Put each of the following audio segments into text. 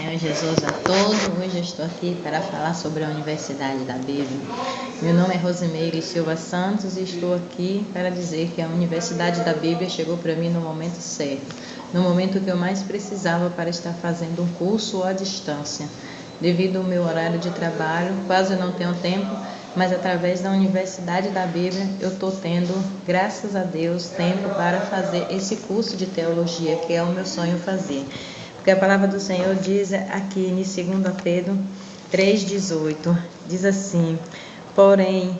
Senhor Jesus a todos. Hoje eu estou aqui para falar sobre a Universidade da Bíblia. Meu nome é Rosimeire Silva Santos e estou aqui para dizer que a Universidade da Bíblia chegou para mim no momento certo, no momento que eu mais precisava para estar fazendo um curso à distância. Devido ao meu horário de trabalho, quase não tenho tempo, mas através da Universidade da Bíblia eu estou tendo, graças a Deus, tempo para fazer esse curso de teologia que é o meu sonho fazer. Porque a palavra do Senhor diz aqui em 2 Pedro 3,18: diz assim: Porém,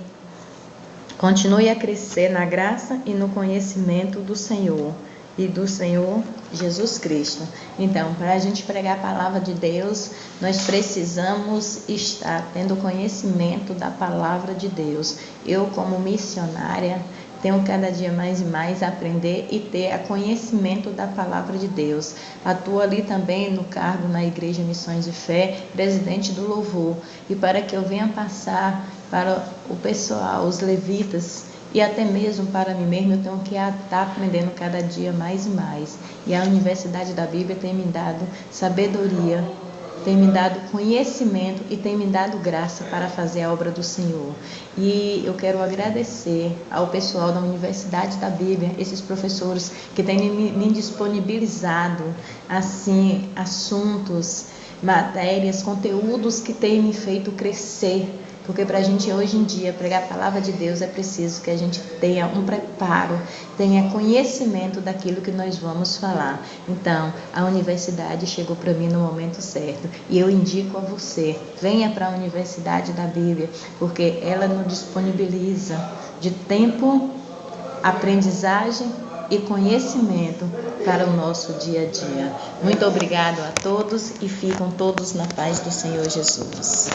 continue a crescer na graça e no conhecimento do Senhor e do Senhor Jesus Cristo. Então, para a gente pregar a palavra de Deus, nós precisamos estar tendo conhecimento da palavra de Deus. Eu, como missionária, tenho cada dia mais e mais a aprender e ter a conhecimento da palavra de Deus. Atuo ali também no cargo na Igreja Missões de Fé, presidente do Louvor. E para que eu venha passar para o pessoal, os levitas, e até mesmo para mim mesmo, eu tenho que estar aprendendo cada dia mais e mais. E a Universidade da Bíblia tem me dado sabedoria tem me dado conhecimento e tem me dado graça para fazer a obra do Senhor. E eu quero agradecer ao pessoal da Universidade da Bíblia, esses professores que têm me, disponibilizado assim assuntos, matérias, conteúdos que têm me feito crescer porque para a gente hoje em dia pregar a palavra de Deus é preciso que a gente tenha um preparo, tenha conhecimento daquilo que nós vamos falar. Então, a universidade chegou para mim no momento certo e eu indico a você: venha para a Universidade da Bíblia, porque ela nos disponibiliza de tempo, aprendizagem e conhecimento para o nosso dia a dia. Muito obrigado a todos e ficam todos na paz do Senhor Jesus.